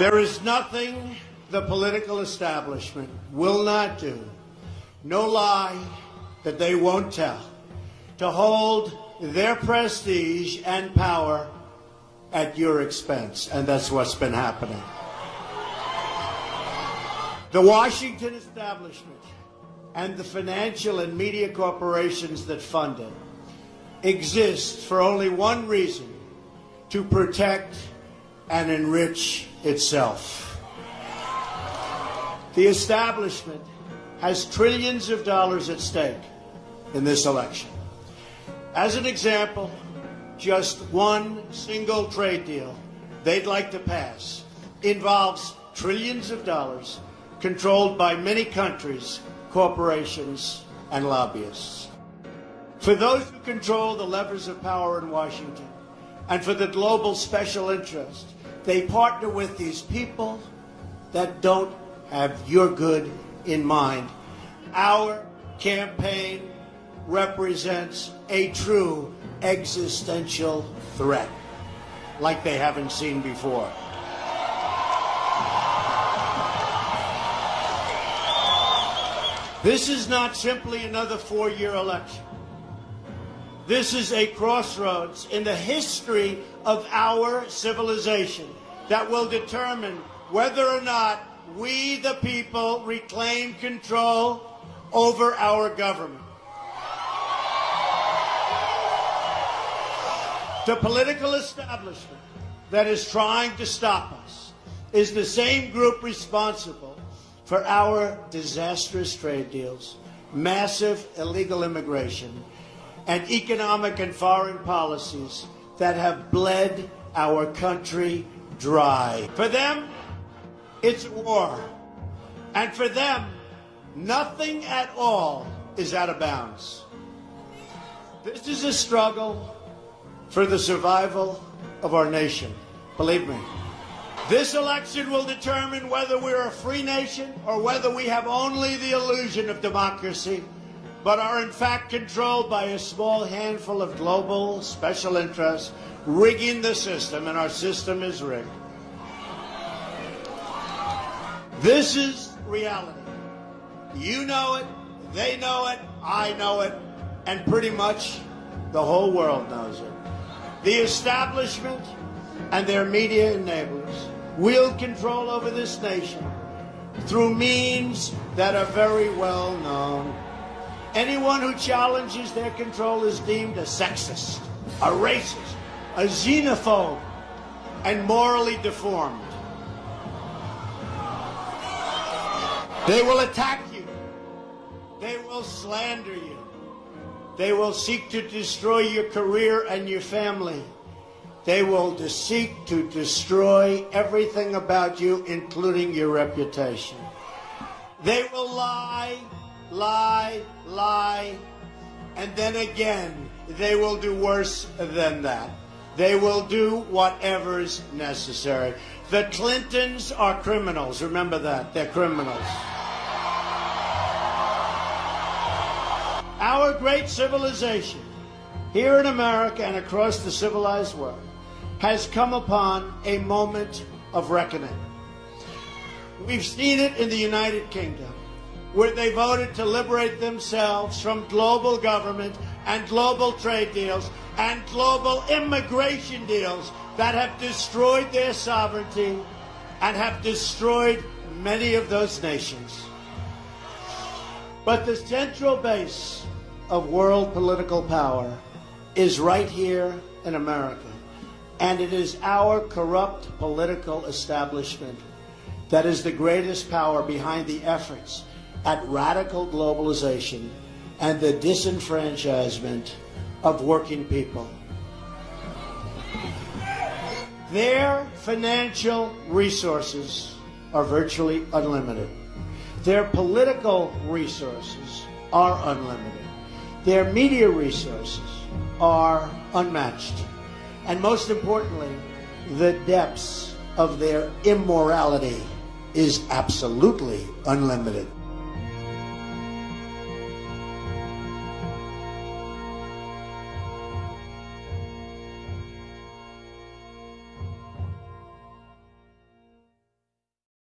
There is nothing the political establishment will not do, no lie that they won't tell, to hold their prestige and power at your expense. And that's what's been happening. The Washington establishment and the financial and media corporations that fund it exist for only one reason to protect and enrich itself. The establishment has trillions of dollars at stake in this election. As an example, just one single trade deal they'd like to pass involves trillions of dollars controlled by many countries, corporations, and lobbyists. For those who control the levers of power in Washington, and for the global special interest, they partner with these people that don't have your good in mind. Our campaign represents a true existential threat like they haven't seen before. This is not simply another four-year election. This is a crossroads in the history of our civilization that will determine whether or not we, the people, reclaim control over our government. The political establishment that is trying to stop us is the same group responsible for our disastrous trade deals, massive illegal immigration, and economic and foreign policies that have bled our country dry. For them, it's war. And for them, nothing at all is out of bounds. This is a struggle for the survival of our nation. Believe me. This election will determine whether we're a free nation or whether we have only the illusion of democracy but are in fact controlled by a small handful of global special interests rigging the system, and our system is rigged. This is reality. You know it, they know it, I know it, and pretty much the whole world knows it. The establishment and their media enablers wield control over this nation through means that are very well known. Anyone who challenges their control is deemed a sexist, a racist, a xenophobe, and morally deformed. They will attack you. They will slander you. They will seek to destroy your career and your family. They will seek to destroy everything about you, including your reputation. They will lie lie, lie, and then again, they will do worse than that. They will do whatever's necessary. The Clintons are criminals. Remember that. They're criminals. Our great civilization, here in America and across the civilized world, has come upon a moment of reckoning. We've seen it in the United Kingdom where they voted to liberate themselves from global government and global trade deals and global immigration deals that have destroyed their sovereignty and have destroyed many of those nations. But the central base of world political power is right here in America. And it is our corrupt political establishment that is the greatest power behind the efforts at radical globalization and the disenfranchisement of working people. Their financial resources are virtually unlimited. Their political resources are unlimited. Their media resources are unmatched. And most importantly, the depths of their immorality is absolutely unlimited.